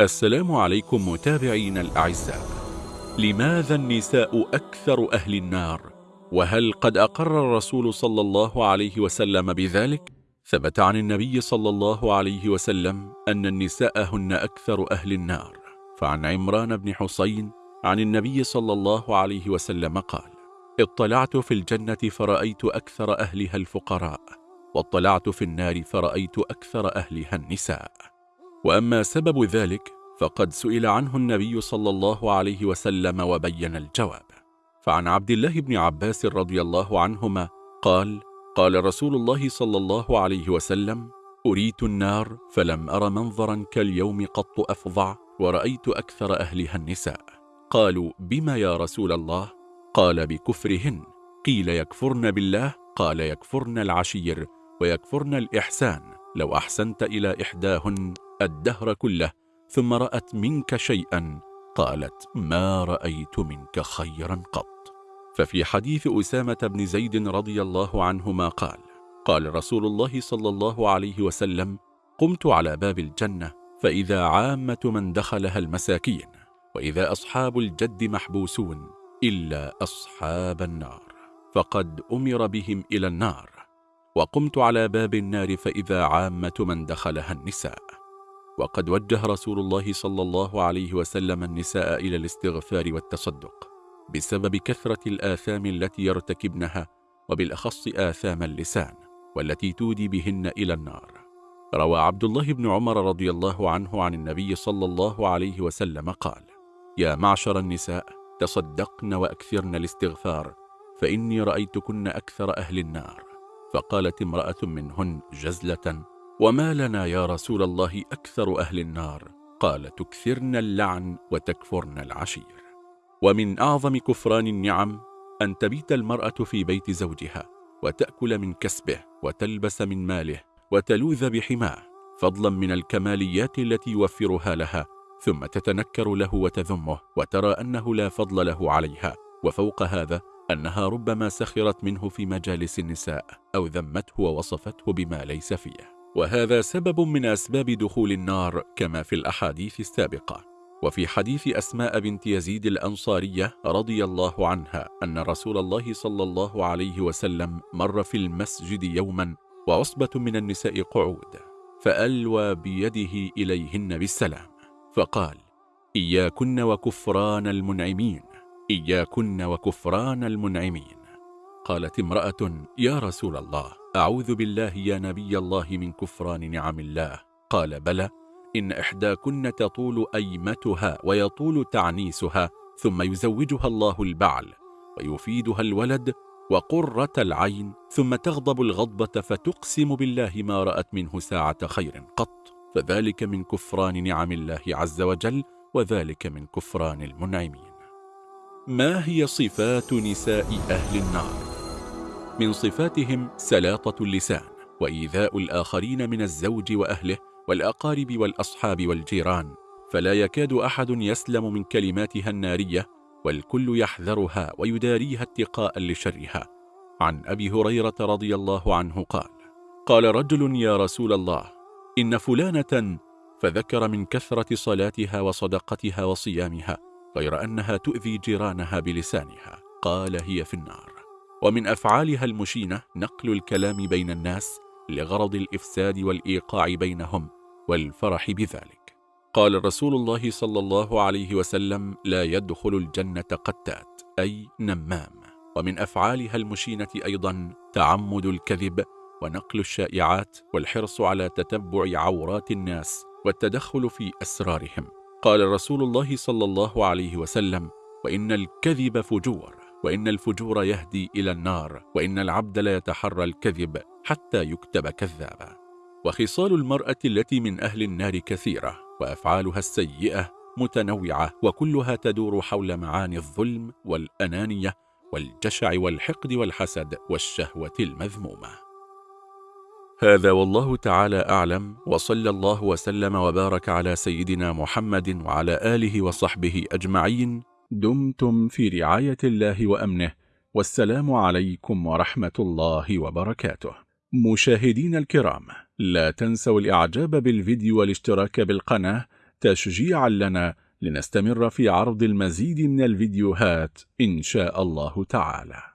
السلام عليكم متابعين الأعزاء لماذا النساء أكثر أهل النار؟ وهل قد أقر الرسول صلى الله عليه وسلم بذلك؟ ثبت عن النبي صلى الله عليه وسلم أن النساء هن أكثر أهل النار فعن عمران بن حسين عن النبي صلى الله عليه وسلم قال اطلعت في الجنة فرأيت أكثر أهلها الفقراء واطلعت في النار فرأيت أكثر أهلها النساء وأما سبب ذلك فقد سئل عنه النبي صلى الله عليه وسلم وبين الجواب. فعن عبد الله بن عباس رضي الله عنهما قال قال رسول الله صلى الله عليه وسلم أريت النار فلم أر منظرا كاليوم قط أفظع ورأيت أكثر أهلها النساء. قالوا بما يا رسول الله؟ قال بكفرهن. قيل يكفرن بالله؟ قال يكفرن العشير ويكفرن الإحسان. لو أحسنت إلى إحداهن الدهر كله ثم رأت منك شيئا. قالت ما رأيت منك خيرا قط. ففي حديث أسامة بن زيد رضي الله عنهما قال قال رسول الله صلى الله عليه وسلم قمت على باب الجنة فإذا عامة من دخلها المساكين وإذا أصحاب الجد محبوسون إلا أصحاب النار. فقد أمر بهم إلى النار. وقمت على باب النار فإذا عامة من دخلها النساء. وقد وجه رسول الله صلى الله عليه وسلم النساء إلى الاستغفار والتصدق بسبب كثرة الآثام التي يرتكبنها وبالأخص آثام اللسان والتي تودي بهن إلى النار. روى عبد الله بن عمر رضي الله عنه عن النبي صلى الله عليه وسلم قال يا معشر النساء تصدقن وأكثرن الاستغفار فإني رأيتكن أكثر أهل النار. فقالت امرأة منهن جزلة وما لنا يا رسول الله أكثر أهل النار؟ قال تكثرن اللعن وتكفرن العشير. ومن أعظم كفران النعم أن تبيت المرأة في بيت زوجها وتأكل من كسبه وتلبس من ماله وتلوذ بحماه فضلا من الكماليات التي يوفرها لها ثم تتنكر له وتذمه وترى أنه لا فضل له عليها وفوق هذا أنها ربما سخرت منه في مجالس النساء أو ذمته ووصفته بما ليس فيه وهذا سبب من أسباب دخول النار كما في الأحاديث السابقة. وفي حديث أسماء بنت يزيد الأنصارية رضي الله عنها أن رسول الله صلى الله عليه وسلم مر في المسجد يوما وعصبة من النساء قعود فألوى بيده إليهن بالسلام فقال إياكن وكفران المنعمين إياكن وكفران المنعمين. قالت امرأة يا رسول الله أعوذ بالله يا نبي الله من كفران نعم الله. قال بلى إن إحداكن تطول أيمتها ويطول تعنيسها ثم يزوجها الله البعل ويفيدها الولد وقرة العين ثم تغضب الغضبة فتقسم بالله ما رأت منه ساعة خير قط. فذلك من كفران نعم الله عز وجل وذلك من كفران المنعمين. ما هي صفات نساء أهل النار؟ من صفاتهم سلاطة اللسان وإيذاء الآخرين من الزوج وأهله والأقارب والأصحاب والجيران فلا يكاد أحد يسلم من كلماتها النارية والكل يحذرها ويداريها اتقاء لشرها. عن أبي هريرة رضي الله عنه قال قال رجل يا رسول الله إن فلانة فذكر من كثرة صلاتها وصدقتها وصيامها غير أنها تؤذي جيرانها بلسانها. قال هي في النار. ومن أفعالها المشينة نقل الكلام بين الناس لغرض الإفساد والإيقاع بينهم والفرح بذلك. قال رسول الله صلى الله عليه وسلم لا يدخل الجنة قتات أي نمام. ومن أفعالها المشينة أيضا تعمد الكذب ونقل الشائعات والحرص على تتبع عورات الناس والتدخل في أسرارهم. قال رسول الله صلى الله عليه وسلم وإن الكذب فجور. وإن الفجور يهدي إلى النار وإن العبد لا يتحرى الكذب حتى يكتب كذابا. وخصال المرأة التي من أهل النار كثيرة وأفعالها السيئة متنوعة وكلها تدور حول معاني الظلم والأنانية والجشع والحقد والحسد والشهوة المذمومة. هذا والله تعالى أعلم وصلى الله وسلم وبارك على سيدنا محمد وعلى آله وصحبه أجمعين. دمتم في رعاية الله وأمنه والسلام عليكم ورحمة الله وبركاته. مشاهدين الكرام لا تنسوا الإعجاب بالفيديو والاشتراك بالقناة تشجيعا لنا لنستمر في عرض المزيد من الفيديوهات إن شاء الله تعالى.